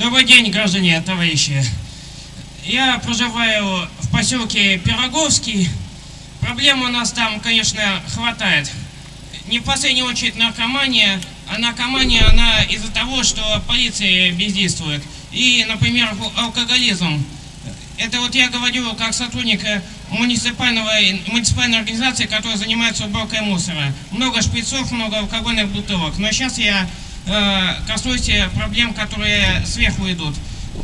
Добрый день, граждане, товарищи. Я проживаю в поселке Пироговский. Проблем у нас там, конечно, хватает. Не в последнюю очередь наркомания, а наркомания, она из-за того, что полиция бездействует. И, например, алкоголизм. Это вот я говорю как сотрудник э, муниципального, муниципальной организации, которая занимается уборкой мусора. Много шприцов, много алкогольных бутылок. Но сейчас я э, коснусь проблем, которые сверху идут.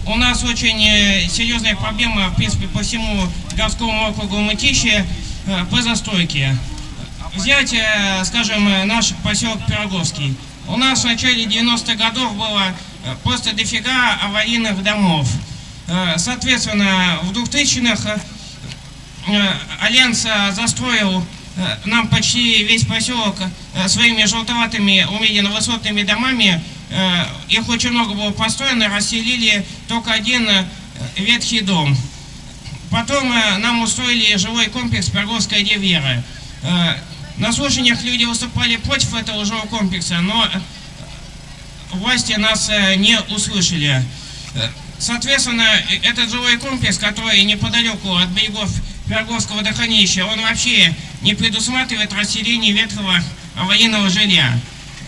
У нас очень э, серьезная проблема, в принципе, по всему городскому округу Мытищи э, по застройке. Взять, скажем, наш поселок Пироговский. У нас в начале 90-х годов было просто дофига аварийных домов. Соответственно, в 2000-х Альянс застроил нам почти весь поселок своими желтоватыми умеренно-высотными домами, Э, их очень много было построено, расселили только один э, ветхий дом. Потом э, нам устроили жилой комплекс Перговская Девера. На слушаниях люди выступали против этого жилого комплекса, но власти нас не услышали. Соответственно, этот жилой комплекс, который неподалеку от берегов Перговского водохранилища, он вообще не предусматривает расселение ветхого военного жилья.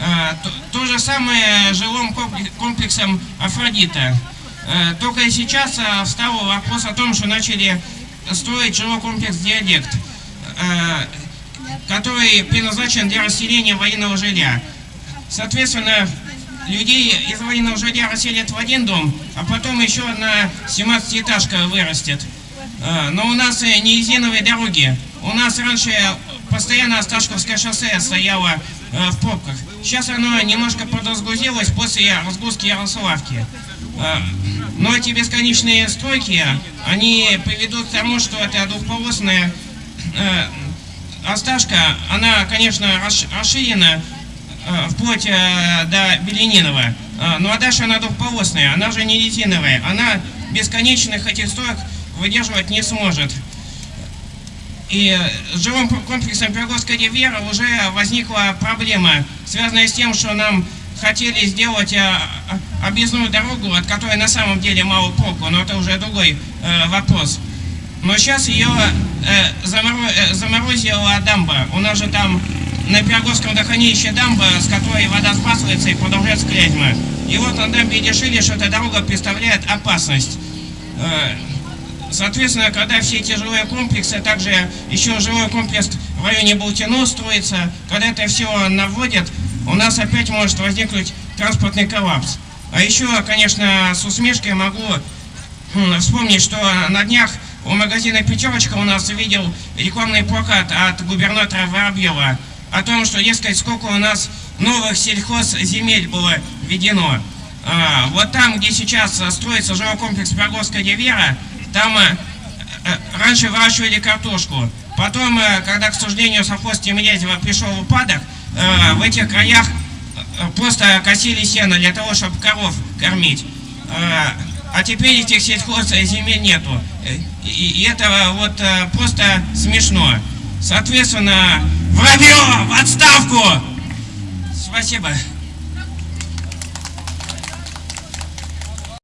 Э, то, то же самое жилым комплексом Афродита. Э, только сейчас э, встал вопрос о том, что начали строить жилой комплекс «Диалект», который предназначен для расселения военного жилья. Соответственно, людей из военного жилья расселят в один дом, а потом еще одна 17-этажка вырастет. Но у нас не резиновые дороги. У нас раньше постоянно Осташковское шоссе стояло в пробках. Сейчас оно немножко подразгрузилось после разгрузки Ярославки. А, но эти бесконечные стройки, они приведут к тому, что эта двухполосная э, Осташка, она, конечно, расширена э, вплоть э, до Беленинова. Ну а дальше она двухполосная, она же не резиновая. Она бесконечных этих строек выдерживать не сможет. И с жилым комплексом Пироговская ривьера уже возникла проблема, связанная с тем, что нам хотели сделать э, объездную дорогу, от которой на самом деле мало проку, но это уже другой э, вопрос. Но сейчас ее э, заморо, заморозила дамба. У нас же там на Пироговском водохранилище дамба, с которой вода сбрасывается и продолжается клязьма. И вот на дамбе решили, что эта дорога представляет опасность. Соответственно, когда все эти жилые комплексы, а также еще жилой комплекс в районе Болтино строится, когда это все наводят, у нас опять может возникнуть транспортный коллапс. А еще, конечно, с усмешкой могу вспомнить, что на днях у магазина «Пятерочка» у нас видел рекламный плакат от губернатора Воробьева о том, что, дескать, сколько у нас новых сельхозземель было введено. А, вот там, где сейчас строится жилой комплекс «Пироговская Девера», там э, э, раньше выращивали картошку. Потом, э, когда, к сожалению, совхоз Тимирязева пришел упадок, в этих краях просто косили сено для того, чтобы коров кормить. А теперь этих сельхозземель нету. И, это вот просто смешно. Соответственно, Воробьев, в отставку! Спасибо.